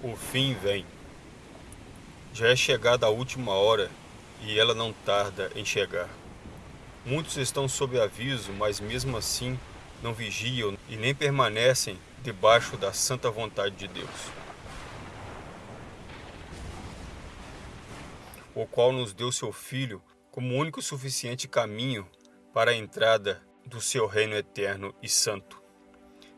O fim vem. Já é chegada a última hora e ela não tarda em chegar. Muitos estão sob aviso, mas mesmo assim não vigiam e nem permanecem debaixo da santa vontade de Deus, o qual nos deu seu Filho como único suficiente caminho para a entrada do seu reino eterno e santo.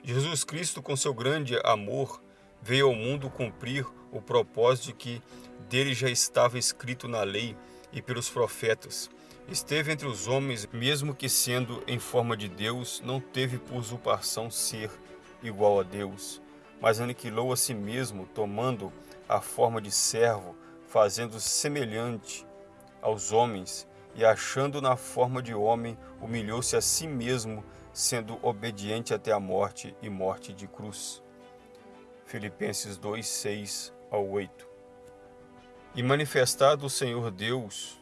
Jesus Cristo, com seu grande amor, veio ao mundo cumprir o propósito que dele já estava escrito na lei e pelos profetas. Esteve entre os homens, mesmo que sendo em forma de Deus, não teve por usurpação ser igual a Deus, mas aniquilou a si mesmo, tomando a forma de servo, fazendo-se semelhante aos homens, e achando na forma de homem, humilhou-se a si mesmo, sendo obediente até a morte e morte de cruz. Filipenses 2, 6 ao 8. E manifestado o Senhor Deus,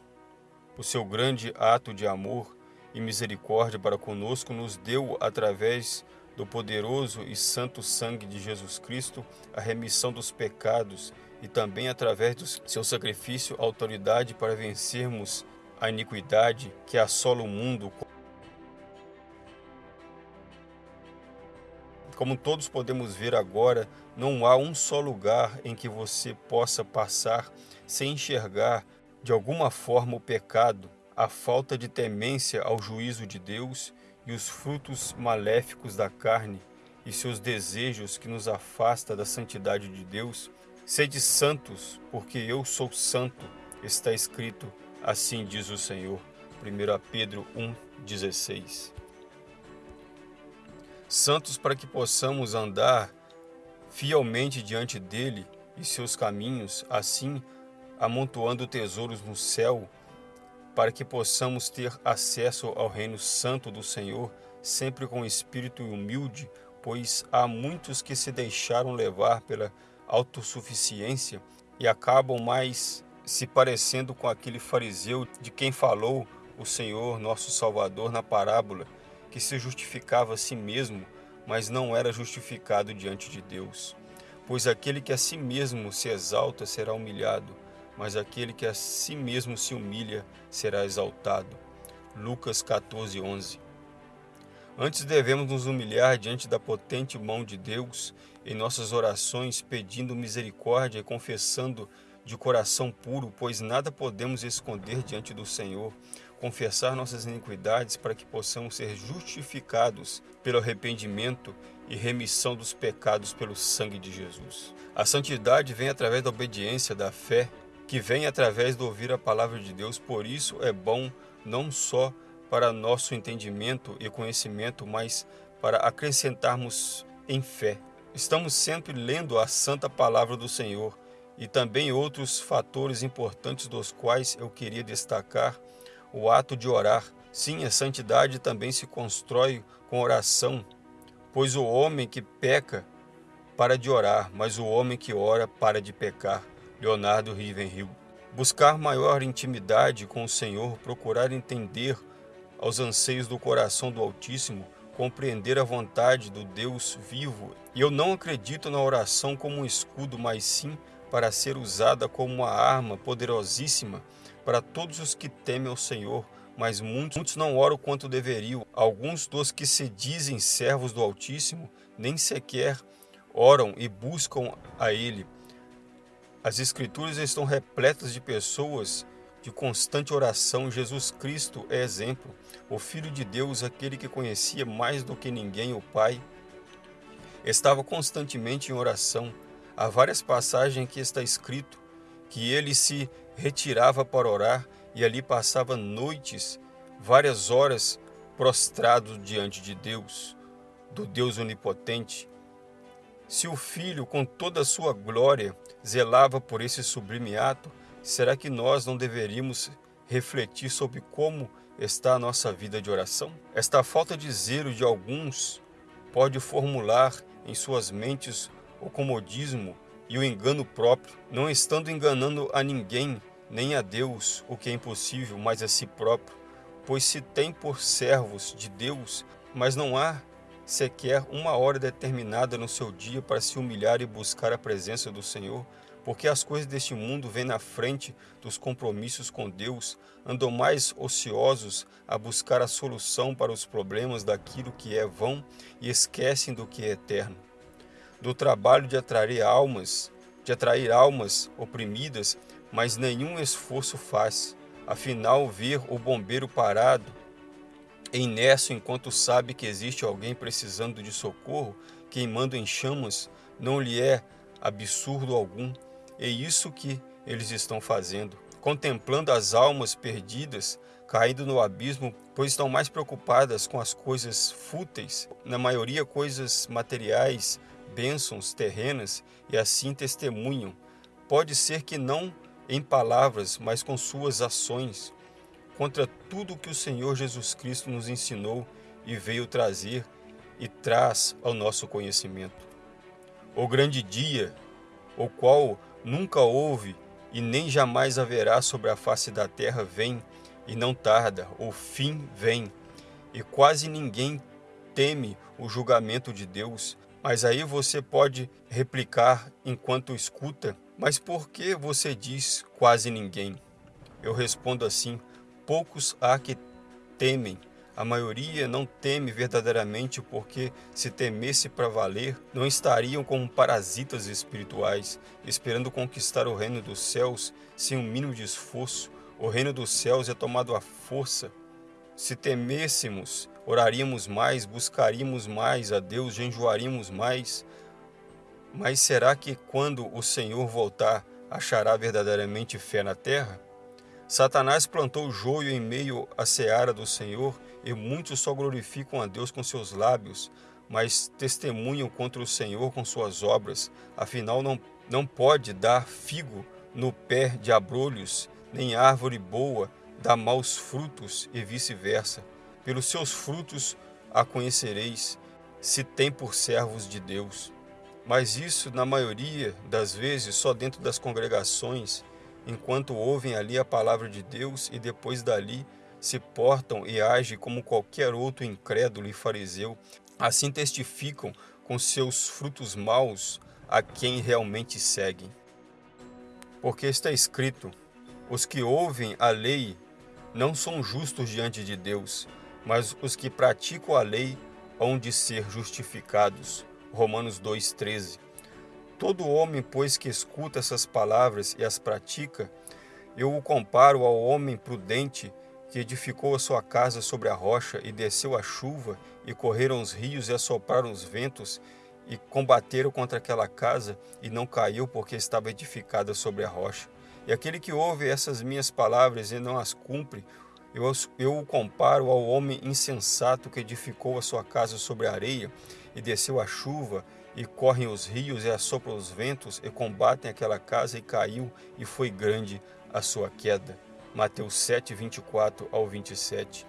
o seu grande ato de amor e misericórdia para conosco, nos deu, através do poderoso e santo sangue de Jesus Cristo, a remissão dos pecados e também através do seu sacrifício, autoridade para vencermos a iniquidade que assola o mundo. Como todos podemos ver agora, não há um só lugar em que você possa passar sem enxergar de alguma forma o pecado, a falta de temência ao juízo de Deus e os frutos maléficos da carne e seus desejos que nos afasta da santidade de Deus. Sede santos, porque eu sou santo, está escrito, assim diz o Senhor. 1 Pedro 1,16 Santos para que possamos andar fielmente diante dele e seus caminhos, assim amontoando tesouros no céu, para que possamos ter acesso ao reino santo do Senhor, sempre com espírito humilde, pois há muitos que se deixaram levar pela autossuficiência e acabam mais se parecendo com aquele fariseu de quem falou o Senhor nosso Salvador na parábola, que se justificava a si mesmo mas não era justificado diante de Deus. Pois aquele que a si mesmo se exalta será humilhado, mas aquele que a si mesmo se humilha será exaltado. Lucas 14, 11 Antes devemos nos humilhar diante da potente mão de Deus em nossas orações, pedindo misericórdia e confessando de coração puro, pois nada podemos esconder diante do Senhor, confessar nossas iniquidades para que possamos ser justificados pelo arrependimento e remissão dos pecados pelo sangue de Jesus. A santidade vem através da obediência, da fé, que vem através de ouvir a palavra de Deus. Por isso é bom não só para nosso entendimento e conhecimento, mas para acrescentarmos em fé. Estamos sempre lendo a santa palavra do Senhor e também outros fatores importantes dos quais eu queria destacar o ato de orar. Sim, a santidade também se constrói com oração, pois o homem que peca para de orar, mas o homem que ora para de pecar. Leonardo Rivenhill. Buscar maior intimidade com o Senhor, procurar entender aos anseios do coração do Altíssimo, compreender a vontade do Deus vivo. E eu não acredito na oração como um escudo, mas sim para ser usada como uma arma poderosíssima para todos os que temem ao Senhor, mas muitos, muitos não oram quanto deveriam. Alguns dos que se dizem servos do Altíssimo nem sequer oram e buscam a Ele. As Escrituras estão repletas de pessoas de constante oração. Jesus Cristo é exemplo. O Filho de Deus, aquele que conhecia mais do que ninguém o Pai, estava constantemente em oração. Há várias passagens que está escrito que ele se retirava para orar e ali passava noites, várias horas, prostrado diante de Deus, do Deus onipotente. Se o Filho, com toda a sua glória, zelava por esse sublime ato, será que nós não deveríamos refletir sobre como está a nossa vida de oração? Esta falta de zelo de alguns pode formular em suas mentes o comodismo e o engano próprio, não estando enganando a ninguém, nem a Deus, o que é impossível, mas a si próprio, pois se tem por servos de Deus, mas não há sequer uma hora determinada no seu dia para se humilhar e buscar a presença do Senhor? Porque as coisas deste mundo vêm na frente dos compromissos com Deus, andam mais ociosos a buscar a solução para os problemas daquilo que é vão e esquecem do que é eterno. Do trabalho de atrair almas, de atrair almas oprimidas, mas nenhum esforço faz. Afinal, ver o bombeiro parado Inércio enquanto sabe que existe alguém precisando de socorro, queimando em chamas, não lhe é absurdo algum. É isso que eles estão fazendo, contemplando as almas perdidas, caindo no abismo, pois estão mais preocupadas com as coisas fúteis, na maioria coisas materiais, bênçãos terrenas, e assim testemunham. Pode ser que não em palavras, mas com suas ações contra tudo que o Senhor Jesus Cristo nos ensinou e veio trazer e traz ao nosso conhecimento. O grande dia, o qual nunca houve e nem jamais haverá sobre a face da terra, vem e não tarda, o fim vem, e quase ninguém teme o julgamento de Deus. Mas aí você pode replicar enquanto escuta, mas por que você diz quase ninguém? Eu respondo assim, poucos há que temem. A maioria não teme verdadeiramente porque, se temesse para valer, não estariam como parasitas espirituais, esperando conquistar o reino dos céus sem um mínimo de esforço. O reino dos céus é tomado à força. Se temêssemos, oraríamos mais, buscaríamos mais a Deus, enjoaríamos mais. Mas será que quando o Senhor voltar, achará verdadeiramente fé na terra? Satanás plantou joio em meio à seara do Senhor, e muitos só glorificam a Deus com seus lábios, mas testemunham contra o Senhor com suas obras. Afinal, não, não pode dar figo no pé de abrolhos, nem árvore boa dá maus frutos, e vice-versa. Pelos seus frutos a conhecereis, se tem por servos de Deus. Mas isso, na maioria das vezes, só dentro das congregações enquanto ouvem ali a palavra de Deus e depois dali se portam e agem como qualquer outro incrédulo e fariseu, assim testificam com seus frutos maus a quem realmente seguem. Porque está escrito: os que ouvem a lei não são justos diante de Deus, mas os que praticam a lei hão de ser justificados. Romanos 2,13 Todo homem, pois, que escuta essas palavras e as pratica, eu o comparo ao homem prudente que edificou a sua casa sobre a rocha e desceu a chuva, e correram os rios e assopraram os ventos, e combateram contra aquela casa, e não caiu porque estava edificada sobre a rocha. E aquele que ouve essas minhas palavras e não as cumpre, eu, eu o comparo ao homem insensato que edificou a sua casa sobre a areia, e desceu a chuva, e correm os rios e assopram os ventos e combatem aquela casa e caiu e foi grande a sua queda. Mateus 7, 24 ao 27.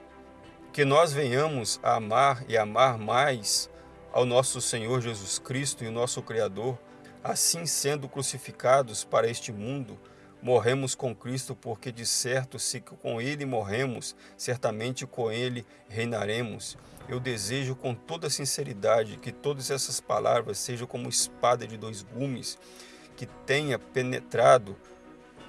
Que nós venhamos a amar e amar mais ao nosso Senhor Jesus Cristo e o nosso Criador, assim sendo crucificados para este mundo, morremos com Cristo, porque de certo, se com Ele morremos, certamente com Ele reinaremos eu desejo com toda sinceridade que todas essas palavras sejam como espada de dois gumes, que tenha penetrado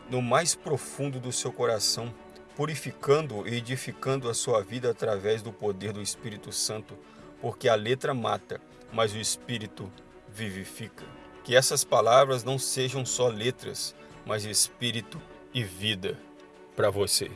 no mais profundo do seu coração, purificando e edificando a sua vida através do poder do Espírito Santo, porque a letra mata, mas o Espírito vivifica. Que essas palavras não sejam só letras, mas espírito e vida para você.